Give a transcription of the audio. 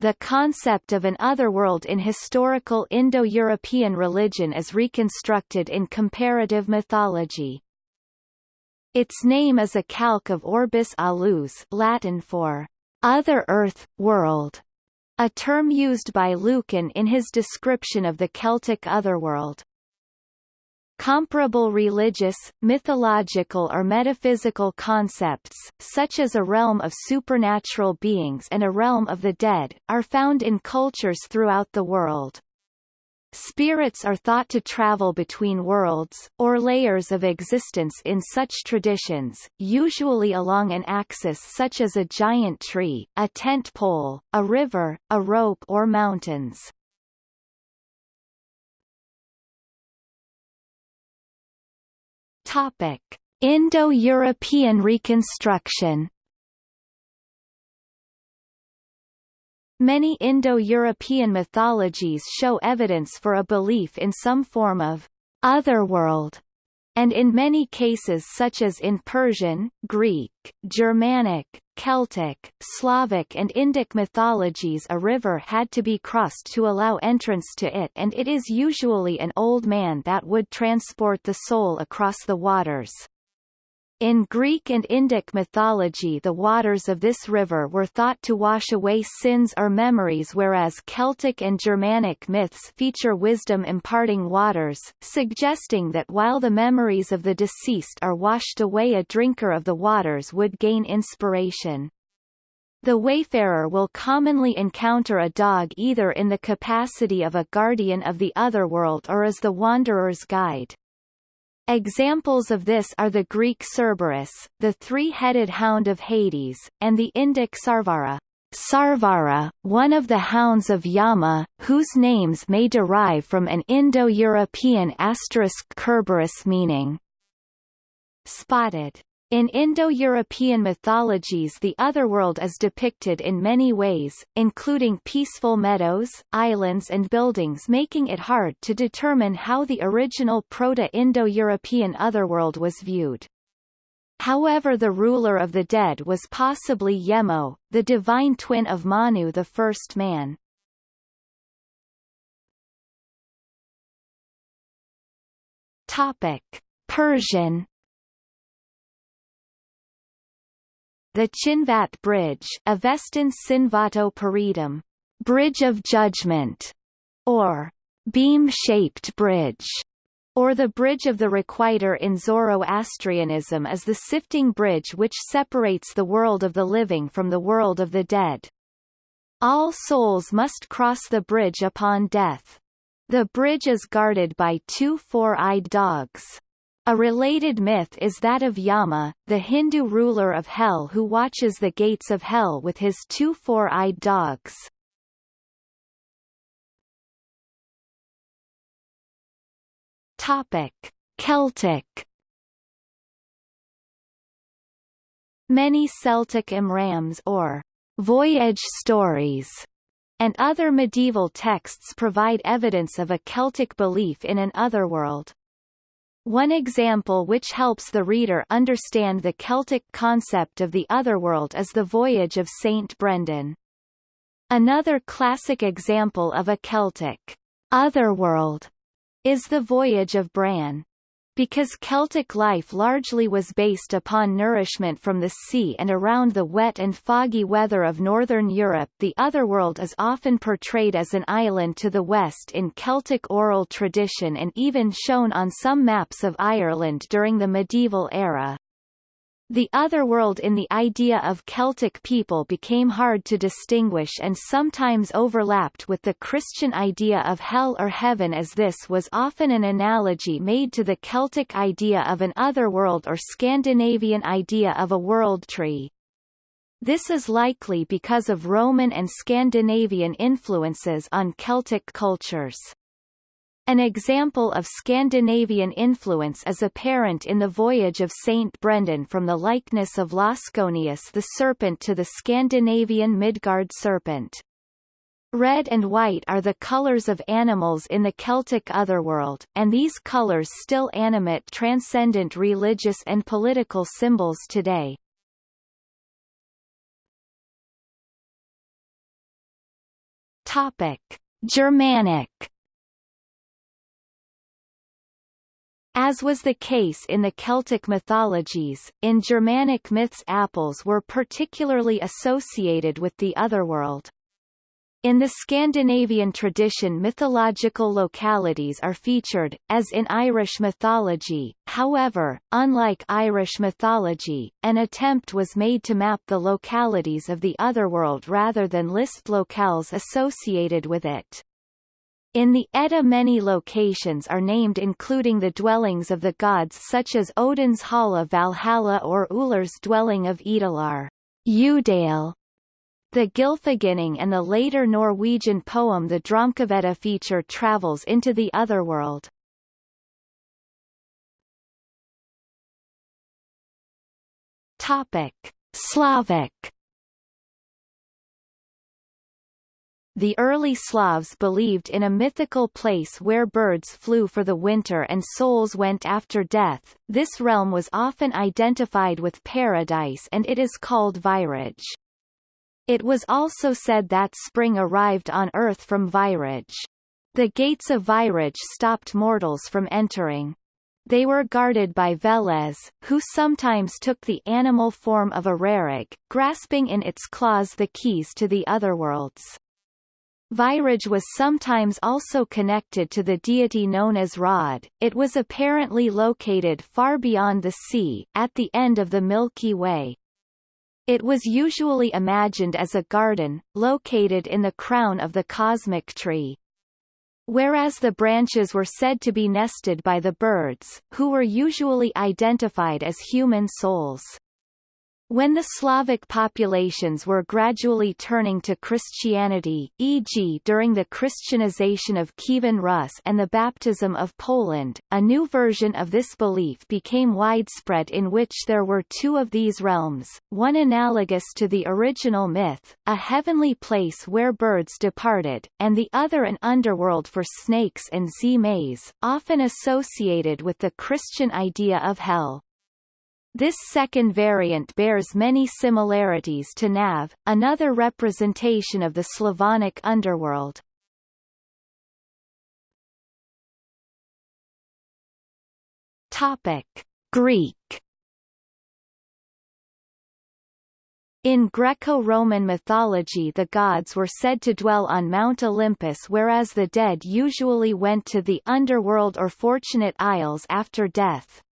the concept of an otherworld in historical Indo-European religion is reconstructed in comparative mythology. Its name is a calque of orbis alius Latin for other earth, world, a term used by Lucan in his description of the Celtic otherworld. Comparable religious, mythological or metaphysical concepts, such as a realm of supernatural beings and a realm of the dead, are found in cultures throughout the world. Spirits are thought to travel between worlds, or layers of existence in such traditions, usually along an axis such as a giant tree, a tent pole, a river, a rope or mountains. Topic. Indo-European reconstruction Many Indo-European mythologies show evidence for a belief in some form of otherworld, and in many cases such as in Persian, Greek, Germanic, Celtic, Slavic and Indic mythologies a river had to be crossed to allow entrance to it and it is usually an old man that would transport the soul across the waters. In Greek and Indic mythology the waters of this river were thought to wash away sins or memories whereas Celtic and Germanic myths feature wisdom imparting waters, suggesting that while the memories of the deceased are washed away a drinker of the waters would gain inspiration. The wayfarer will commonly encounter a dog either in the capacity of a guardian of the otherworld or as the wanderer's guide. Examples of this are the Greek Cerberus, the three-headed hound of Hades, and the Indic Sarvara. Sarvara, one of the hounds of Yama, whose names may derive from an Indo-European asterisk Kerberos meaning spotted. In Indo-European mythologies the otherworld is depicted in many ways, including peaceful meadows, islands and buildings making it hard to determine how the original Proto-Indo-European otherworld was viewed. However the ruler of the dead was possibly Yemo, the divine twin of Manu the first man. Topic. Persian The Chinvat Bridge Avestan Sinvato Paridam, Bridge of Judgment, or beam-shaped bridge, or the Bridge of the Requiter in Zoroastrianism is the sifting bridge which separates the world of the living from the world of the dead. All souls must cross the bridge upon death. The bridge is guarded by two four-eyed dogs. A related myth is that of Yama, the Hindu ruler of hell who watches the gates of hell with his two four-eyed dogs. Topic: Celtic Many Celtic imrams or voyage stories and other medieval texts provide evidence of a Celtic belief in an otherworld. One example which helps the reader understand the Celtic concept of the otherworld is the Voyage of Saint Brendan. Another classic example of a Celtic otherworld is the Voyage of Bran. Because Celtic life largely was based upon nourishment from the sea and around the wet and foggy weather of northern Europe the otherworld is often portrayed as an island to the west in Celtic oral tradition and even shown on some maps of Ireland during the medieval era. The otherworld in the idea of Celtic people became hard to distinguish and sometimes overlapped with the Christian idea of hell or heaven as this was often an analogy made to the Celtic idea of an otherworld or Scandinavian idea of a world tree. This is likely because of Roman and Scandinavian influences on Celtic cultures. An example of Scandinavian influence is apparent in the voyage of Saint Brendan from the likeness of Jasconius the serpent to the Scandinavian Midgard serpent. Red and white are the colors of animals in the Celtic otherworld, and these colors still animate transcendent religious and political symbols today. Topic: Germanic As was the case in the Celtic mythologies, in Germanic myths apples were particularly associated with the otherworld. In the Scandinavian tradition mythological localities are featured, as in Irish mythology, however, unlike Irish mythology, an attempt was made to map the localities of the otherworld rather than list locales associated with it. In the Edda many locations are named including the dwellings of the gods such as Odin's Halla Valhalla or Ullr's dwelling of Ýdalir. Udale. The Gylfaginning and the later Norwegian poem The Draumkvedet feature travels into the otherworld. Topic: Slavic The early Slavs believed in a mythical place where birds flew for the winter and souls went after death. This realm was often identified with paradise and it is called Vyraj. It was also said that spring arrived on earth from Vyraj. The gates of Vyraj stopped mortals from entering. They were guarded by Veles, who sometimes took the animal form of a rarog, grasping in its claws the keys to the otherworlds. Vyraj was sometimes also connected to the deity known as Rod. It was apparently located far beyond the sea, at the end of the Milky Way. It was usually imagined as a garden, located in the crown of the cosmic tree. Whereas the branches were said to be nested by the birds, who were usually identified as human souls. When the Slavic populations were gradually turning to Christianity, e.g. during the Christianization of Kievan Rus and the baptism of Poland, a new version of this belief became widespread in which there were two of these realms, one analogous to the original myth, a heavenly place where birds departed, and the other an underworld for snakes and zmays, often associated with the Christian idea of hell. This second variant bears many similarities to Nav, another representation of the Slavonic underworld. Topic: Greek In Greco-Roman mythology the gods were said to dwell on Mount Olympus whereas the dead usually went to the underworld or Fortunate Isles after death.